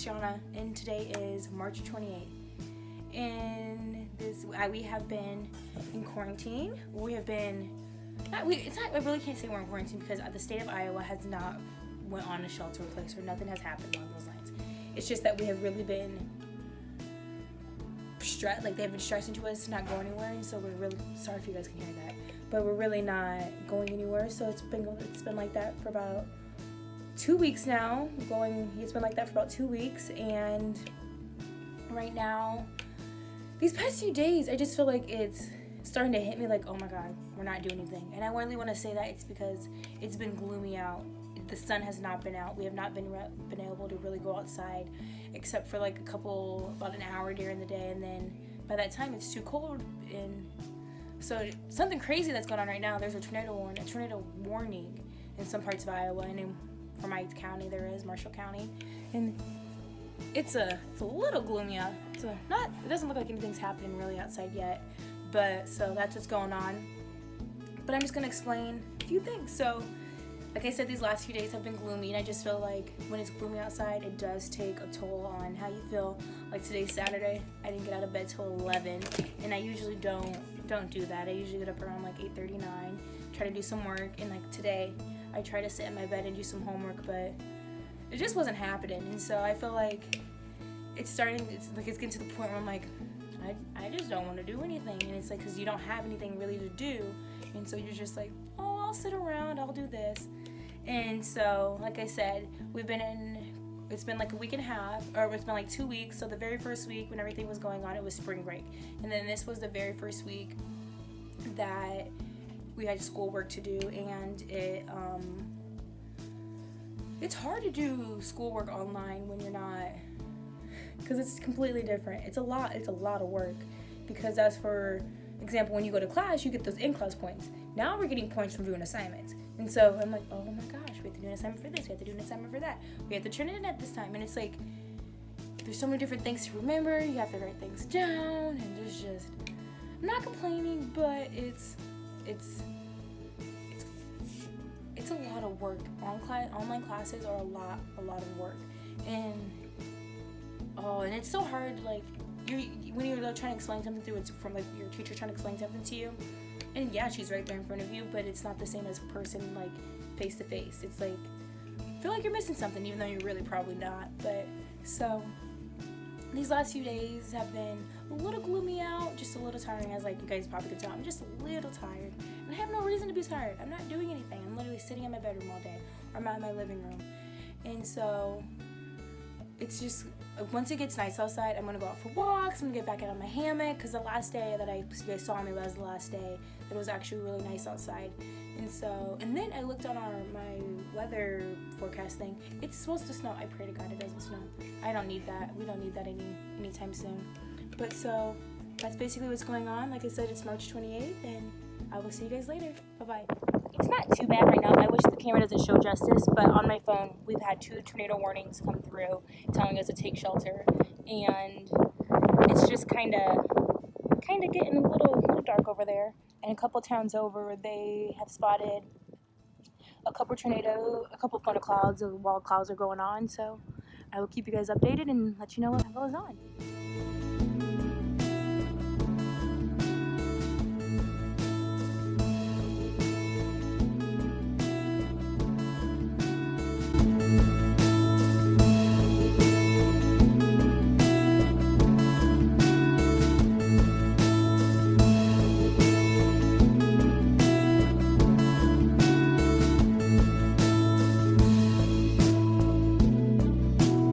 Shauna, and today is March 28th. And this, we have been in quarantine. We have been, not, we, it's not, I really can't say we're in quarantine because the state of Iowa has not went on a shelter in place or nothing has happened along those lines. It's just that we have really been stressed, like they've been stressing to us not go anywhere, and so we're really sorry if you guys can hear that, but we're really not going anywhere. So it's been it's been like that for about two weeks now. Going, he's been like that for about two weeks, and right now, these past few days, I just feel like it's starting to hit me like, oh my god, we're not doing anything. And I really want to say that it's because it's been gloomy out. The sun has not been out. We have not been been able to really go outside, except for like a couple, about an hour during the day, and then by that time it's too cold and so something crazy that's going on right now. There's a tornado warning, a tornado warning in some parts of Iowa, and for my county there is Marshall County, and it's a it's a little gloomy out. Not it doesn't look like anything's happening really outside yet, but so that's what's going on. But I'm just gonna explain a few things. So, like I said, these last few days have been gloomy, and I just feel like when it's gloomy outside, it does take a toll on how you feel. Like today's Saturday, I didn't get out of bed till 11, and I usually don't don't do that. I usually get up around like 8:39, try to do some work, and like today, I try to sit in my bed and do some homework, but it just wasn't happening. And so I feel like it's starting, it's like it's getting to the point where I'm like, I, I just don't want to do anything. And it's like, because you don't have anything really to do. And so you're just like, oh, I'll sit around, I'll do this. And so, like I said, we've been in, it's been like a week and a half, or it's been like two weeks. So the very first week when everything was going on, it was spring break. And then this was the very first week that we had schoolwork to do and it um, it's hard to do schoolwork online when you're not because it's completely different. It's a lot it's a lot of work because as for example when you go to class you get those in-class points. Now we're getting points from doing assignments. And so i'm like oh my gosh we have to do an assignment for this we have to do an assignment for that. We have to turn it in at this time. And it's like there's so many different things to remember. You have to write things down and there's just i'm not complaining but it's it's it's a lot of work. online classes are a lot, a lot of work, and oh, and it's so hard. Like you when you're like, trying to explain something through it's from like your teacher trying to explain something to you, and yeah, she's right there in front of you, but it's not the same as a person like face to face. It's like feel like you're missing something, even though you're really probably not. But so these last few days have been a little gloomy out, just a little tiring, as like you guys probably could tell. I'm just a little tired. And I have no reason to be tired. I'm not doing anything. I'm literally sitting in my bedroom all day, or I'm out in my living room. And so it's just once it gets nice outside, I'm gonna go out for walks. I'm gonna get back out on my hammock because the last day that I you guys saw me was the last day that it was actually really nice outside. And so, and then I looked on our my weather forecast thing. It's supposed to snow. I pray to God it doesn't snow. I don't need that. We don't need that any anytime soon. But so that's basically what's going on. Like I said, it's March 28th, and I will see you guys later. Bye bye. It's not too bad right now. I wish the camera doesn't show justice, but on my phone, we've had two tornado warnings come through telling us to take shelter, and it's just kind of kind of getting a little, little dark over there. And a couple towns over, they have spotted a couple tornado, a couple thunderclouds, and wild clouds are going on. So I will keep you guys updated and let you know what goes on.